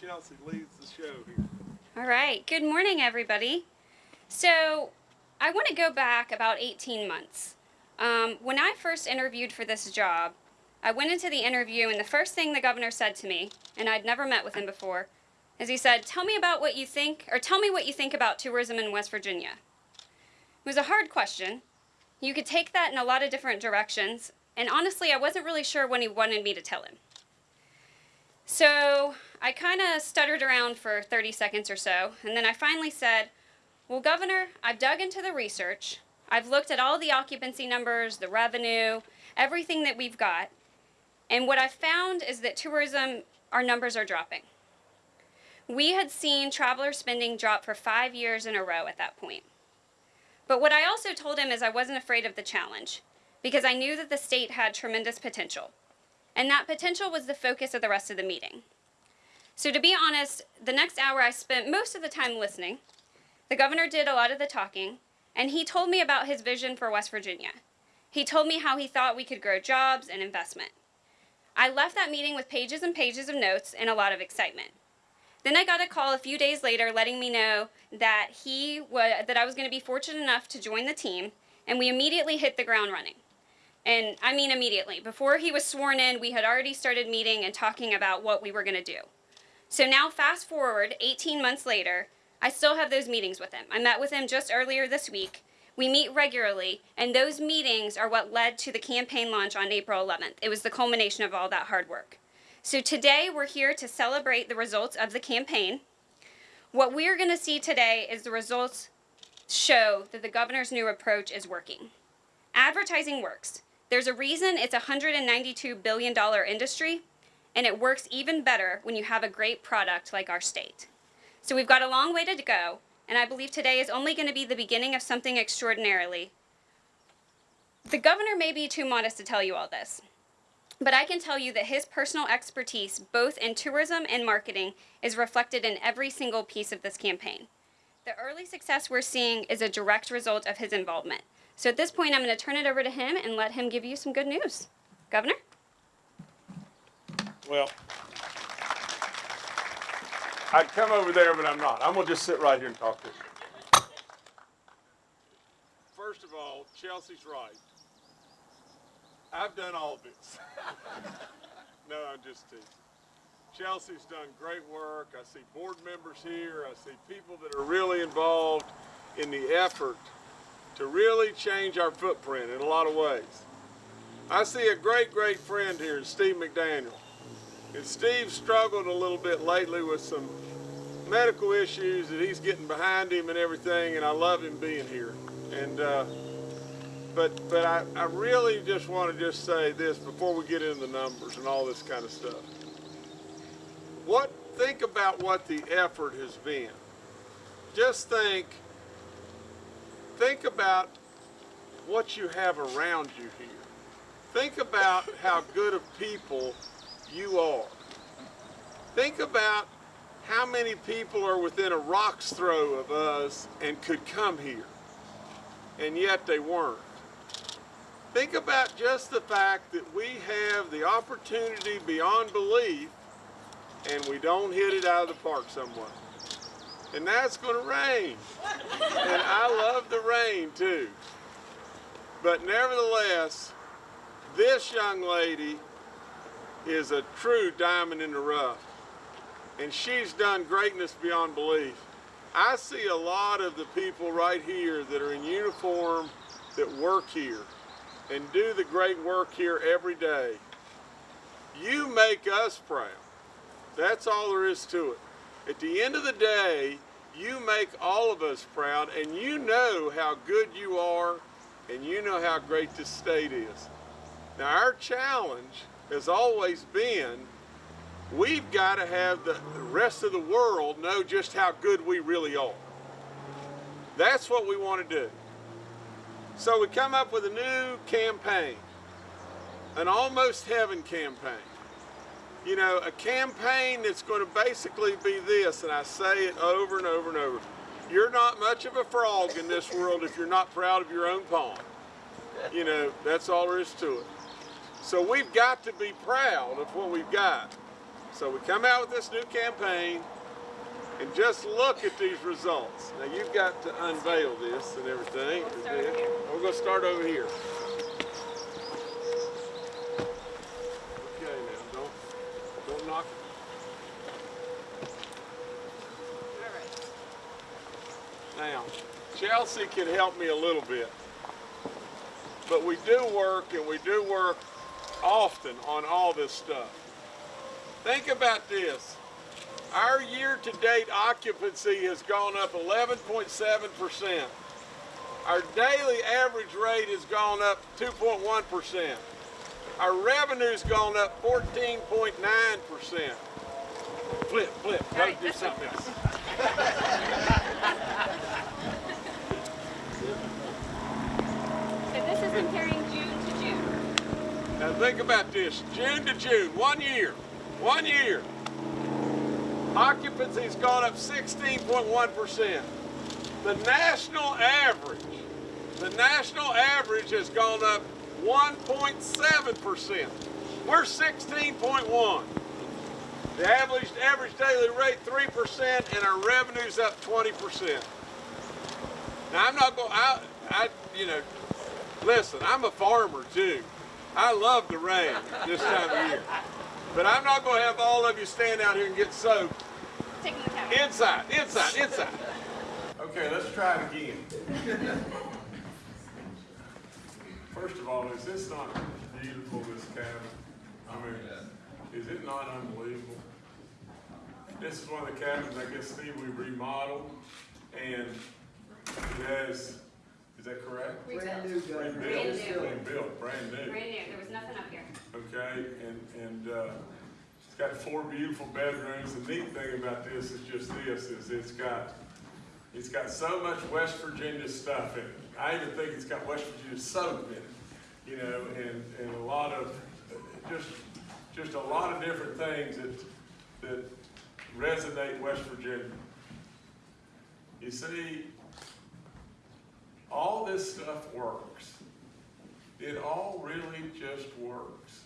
Chelsea leads the show here. All right. Good morning, everybody. So, I want to go back about 18 months. Um, when I first interviewed for this job, I went into the interview, and the first thing the governor said to me, and I'd never met with him before, is he said, Tell me about what you think, or tell me what you think about tourism in West Virginia. It was a hard question. You could take that in a lot of different directions, and honestly, I wasn't really sure when he wanted me to tell him. So I kind of stuttered around for 30 seconds or so, and then I finally said, Well, Governor, I've dug into the research. I've looked at all the occupancy numbers, the revenue, everything that we've got, and what I've found is that tourism, our numbers are dropping. We had seen traveler spending drop for five years in a row at that point. But what I also told him is I wasn't afraid of the challenge because I knew that the state had tremendous potential. And that potential was the focus of the rest of the meeting. So to be honest, the next hour I spent most of the time listening. The governor did a lot of the talking, and he told me about his vision for West Virginia. He told me how he thought we could grow jobs and investment. I left that meeting with pages and pages of notes and a lot of excitement. Then I got a call a few days later letting me know that he that I was going to be fortunate enough to join the team, and we immediately hit the ground running. And I mean immediately. Before he was sworn in, we had already started meeting and talking about what we were going to do. So now fast forward 18 months later, I still have those meetings with him. I met with him just earlier this week. We meet regularly, and those meetings are what led to the campaign launch on April 11th. It was the culmination of all that hard work. So today we're here to celebrate the results of the campaign. What we're going to see today is the results show that the governor's new approach is working. Advertising works. There's a reason it's a $192 billion industry, and it works even better when you have a great product like our state. So we've got a long way to go, and I believe today is only going to be the beginning of something extraordinarily. The governor may be too modest to tell you all this, but I can tell you that his personal expertise, both in tourism and marketing, is reflected in every single piece of this campaign. The early success we're seeing is a direct result of his involvement. So at this point, I'm going to turn it over to him and let him give you some good news. Governor? Well, I'd come over there, but I'm not. I'm going to just sit right here and talk to you. First of all, Chelsea's right. I've done all of this. no, I'm just teasing. Chelsea's done great work. I see board members here. I see people that are really involved in the effort to really change our footprint in a lot of ways. I see a great, great friend here, Steve McDaniel. Steve struggled a little bit lately with some medical issues that he's getting behind him and everything, and I love him being here. And uh, but but I, I really just want to just say this before we get into the numbers and all this kind of stuff. What think about what the effort has been. Just think think about what you have around you here. Think about how good of people you are. Think about how many people are within a rock's throw of us and could come here, and yet they weren't. Think about just the fact that we have the opportunity beyond belief and we don't hit it out of the park somewhere. And that's going to rain. And I love the rain too. But nevertheless, this young lady is a true diamond in the rough. And she's done greatness beyond belief. I see a lot of the people right here that are in uniform that work here and do the great work here every day. You make us proud. That's all there is to it. At the end of the day, you make all of us proud and you know how good you are and you know how great this state is. Now our challenge has always been we've got to have the rest of the world know just how good we really are. That's what we want to do. So we come up with a new campaign, an almost heaven campaign. You know, a campaign that's going to basically be this, and I say it over and over and over. You're not much of a frog in this world if you're not proud of your own pond. You know, that's all there is to it. So we've got to be proud of what we've got. So we come out with this new campaign and just look at these results. Now you've got to unveil this and everything. We'll. We're going to start over here. Okay, now don't don't knock. Right. Now, Chelsea can help me a little bit, but we do work and we do work often on all this stuff. Think about this. Our year-to-date occupancy has gone up 11.7%. Our daily average rate has gone up 2.1%. Our revenue's gone up 14.9%. Flip, flip, go right, do something else. So this is comparing June to June. Now think about this, June to June, one year, one year. Occupancy's gone up 16.1%. The national average, the national average has gone up 1.7%. We're 16.1. The average, average daily rate 3% and our revenue's up 20%. Now I'm not going, I, I, you know, listen, I'm a farmer too. I love the rain this time of year. But I'm not going to have all of you stand out here and get soaked. Taking the. Inside, inside, inside. Okay, let's try it again. First of all, is this not beautiful, this cabin? I mean, is it not unbelievable? This is one of the cabins, I guess, Steve, we remodeled, and it has, is that correct? Brand new gun. Rebuilt, Brand new. rebuilt, brand new. Brand new. There was nothing up here. okay? And, and, uh, it's got four beautiful bedrooms. The neat thing about this is just this, is it's got, it's got so much West Virginia stuff in it. I even think it's got West Virginia soap in it, you know, and, and a lot of, just, just a lot of different things that, that resonate West Virginia. You see, all this stuff works. It all really just works.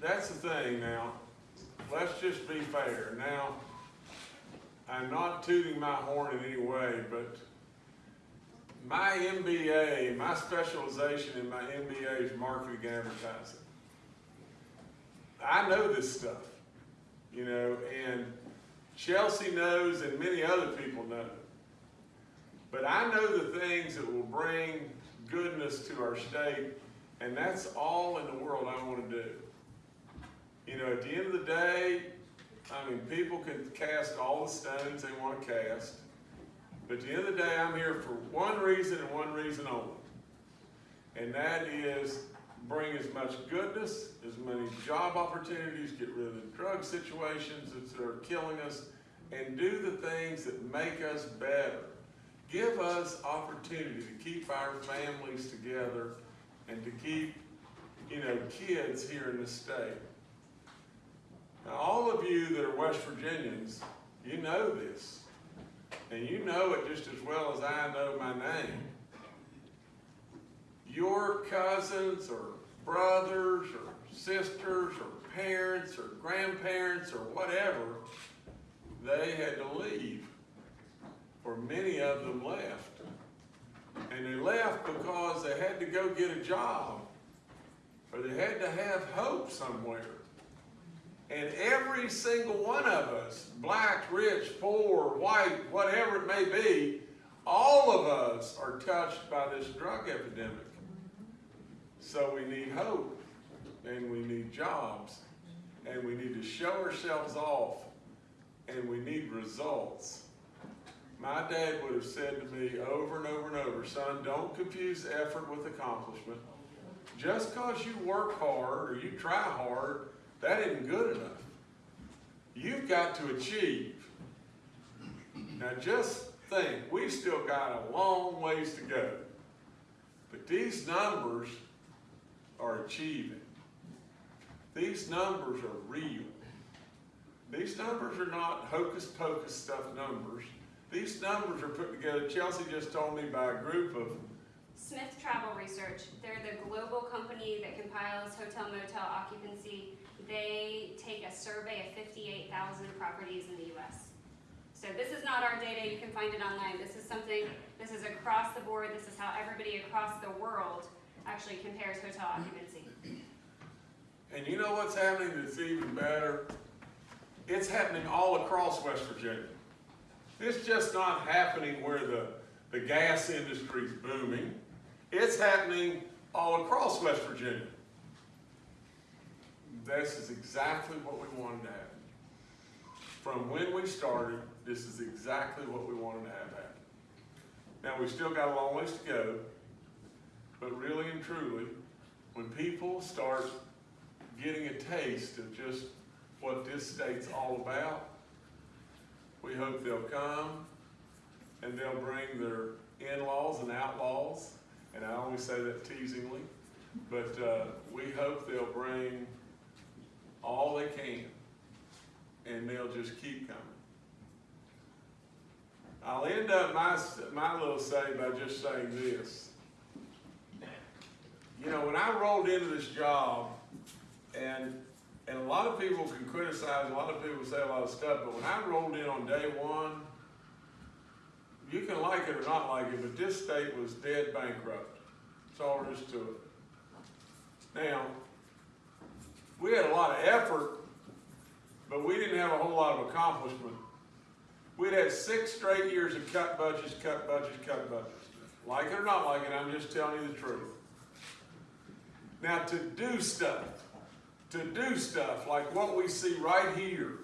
That's the thing now. Let's just be fair. Now, I'm not tooting my horn in any way, but my MBA, my specialization in my MBA is marketing and advertising. I know this stuff, you know, and Chelsea knows and many other people know. But I know the things that will bring goodness to our state, and that's all in the world I want to do. You know, at the end of the day, I mean, people can cast all the stones they want to cast, but at the end of the day, I'm here for one reason and one reason only. And that is bring as much goodness, as many job opportunities, get rid of the drug situations that are killing us, and do the things that make us better. Give us opportunity to keep our families together and to keep, you know, kids here in the state. Now, all of you that are West Virginians, you know this. And you know it just as well as I know my name. Your cousins or brothers or sisters or parents or grandparents or whatever, they had to leave. Or many of them left. And they left because they had to go get a job. Or they had to have hope somewhere. And every single one of us, black, rich, poor, white, whatever it may be, all of us are touched by this drug epidemic. So we need hope, and we need jobs, and we need to show ourselves off, and we need results. My dad would have said to me over and over and over, son, don't confuse effort with accomplishment. Just because you work hard or you try hard, that isn't good enough. You've got to achieve. Now just think, we've still got a long ways to go. But these numbers are achieving. These numbers are real. These numbers are not hocus pocus stuff numbers. These numbers are put together, Chelsea just told me by a group of Smith Travel Research. They're the global company that compiles hotel motel occupancy, they take a survey of fifty-eight thousand properties in the US. So this is not our data, you can find it online, this is something, this is across the board, this is how everybody across the world actually compares hotel occupancy. And you know what's happening that's even better? It's happening all across West Virginia. It's just not happening where the, the gas industry is booming. It's happening all across West Virginia. This is exactly what we wanted to happen. From when we started, this is exactly what we wanted to have happen. Now, we still got a long ways to go, but really and truly, when people start getting a taste of just what this state's all about, we hope they'll come and they'll bring their in-laws and outlaws, and I always say that teasingly, but uh, we hope they'll bring all they can, and they'll just keep coming. I'll end up my, my little say by just saying this. You know, when I rolled into this job, and, and a lot of people can criticize, a lot of people say a lot of stuff, but when I rolled in on day one, you can like it or not like it, but this state was dead bankrupt. That's all there is to it. Now, we had a lot of effort, but we didn't have a whole lot of accomplishment. We'd had six straight years of cut budgets, cut budgets, cut budgets. Like it or not like it, I'm just telling you the truth. Now, to do stuff, to do stuff like what we see right here,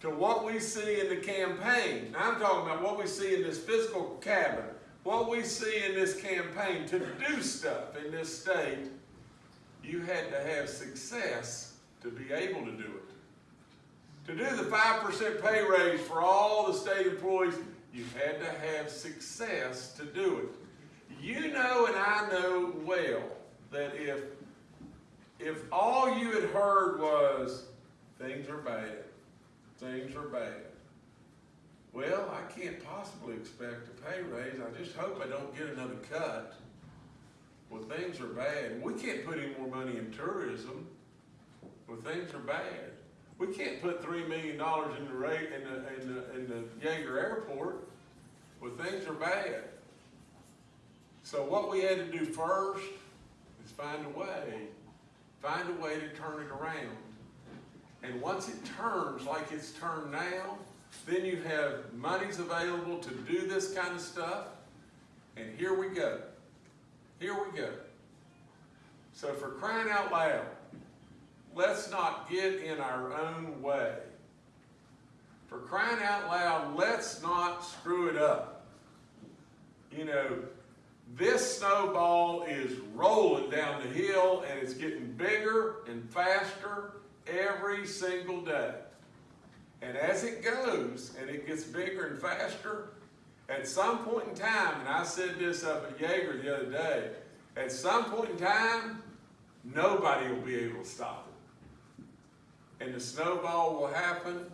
to what we see in the campaign. Now, I'm talking about what we see in this fiscal cabinet, what we see in this campaign. To do stuff in this state, you had to have success to be able to do it. To do the 5% pay raise for all the state employees, you had to have success to do it. You know and I know well that if, if all you had heard was, things are bad, things are bad, well, I can't possibly expect a pay raise. I just hope I don't get another cut. Well, things are bad. We can't put any more money in tourism. Well, things are bad. We can't put three million dollars in the rate in the in the in the Yeager Airport. Well, things are bad. So what we had to do first is find a way, find a way to turn it around. And once it turns like it's turned now, then you have monies available to do this kind of stuff. And here we go. Here we go. So for crying out loud, let's not get in our own way. For crying out loud, let's not screw it up. You know, this snowball is rolling down the hill and it's getting bigger and faster every single day. And as it goes and it gets bigger and faster, at some point in time, and I said this up at Yeager the other day, at some point in time, nobody will be able to stop it. And the snowball will happen,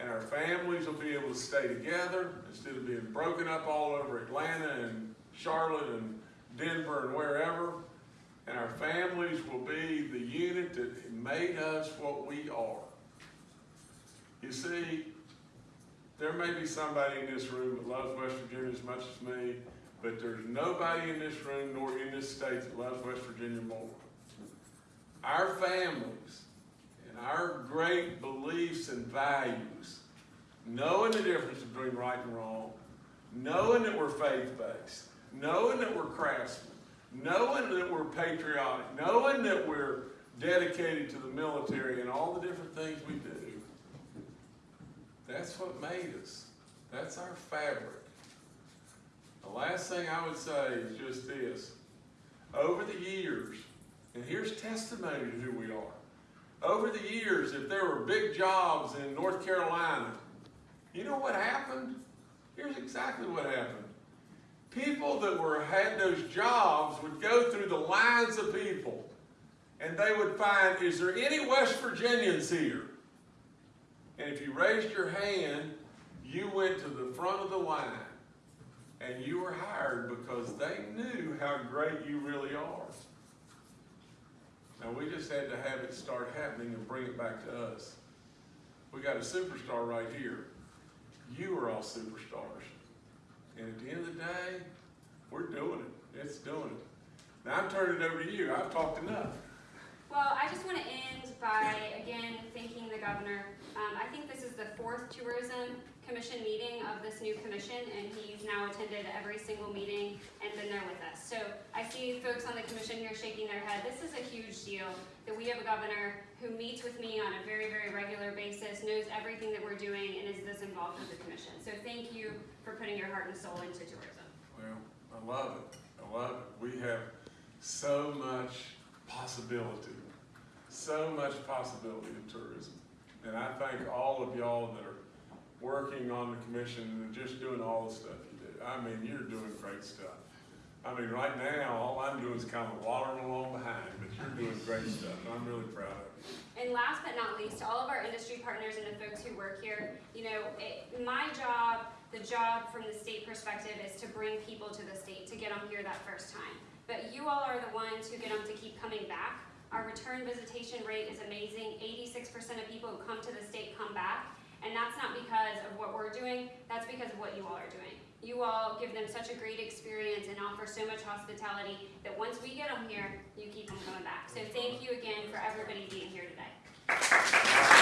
and our families will be able to stay together instead of being broken up all over Atlanta and Charlotte and Denver and wherever. And our families will be the unit that made us what we are. You see, there may be somebody in this room that loves West Virginia as much as me, but there's nobody in this room nor in this state that loves West Virginia more. Our families and our great beliefs and values, knowing the difference between right and wrong, knowing that we're faith-based, knowing that we're craftsmen, knowing that we're patriotic, knowing that we're dedicated to the military and all the different things we do, that's what made us. That's our fabric. The last thing I would say is just this. Over the years, and here's testimony to who we are. Over the years, if there were big jobs in North Carolina, you know what happened? Here's exactly what happened. People that were had those jobs would go through the lines of people and they would find, is there any West Virginians here? And if you raised your hand, you went to the front of the line and you were hired because they knew how great you really are. Now we just had to have it start happening and bring it back to us. We got a superstar right here. You are all superstars. And at the end of the day, we're doing it. It's doing it. Now I'm turning it over to you. I've talked enough. Well, I just want to end by, again, thanking the governor. Um, I think this is the fourth tourism commission meeting of this new commission, and he's now attended every single meeting and been there with us. So I see folks on the commission here shaking their head. This is a huge deal that we have a governor who meets with me on a very, very regular basis, knows everything that we're doing, and is this involved with the commission. So thank you for putting your heart and soul into tourism. Well, I love it. I love it. We have so much possibility, so much possibility in tourism. And I thank all of y'all that are working on the commission and just doing all the stuff you do. I mean, you're doing great stuff. I mean, right now, all I'm doing is kind of watering along behind, but you're doing great stuff. I'm really proud of you. And last but not least, to all of our industry partners and the folks who work here, you know, it, my job, the job from the state perspective is to bring people to the state, to get them here that first time. But you all are the ones who get them to keep coming back. Our return visitation rate is amazing. 86% of people who come to the state come back. And that's not because of what we're doing, that's because of what you all are doing. You all give them such a great experience and offer so much hospitality that once we get them here, you keep them coming back. So thank you again for everybody being here today.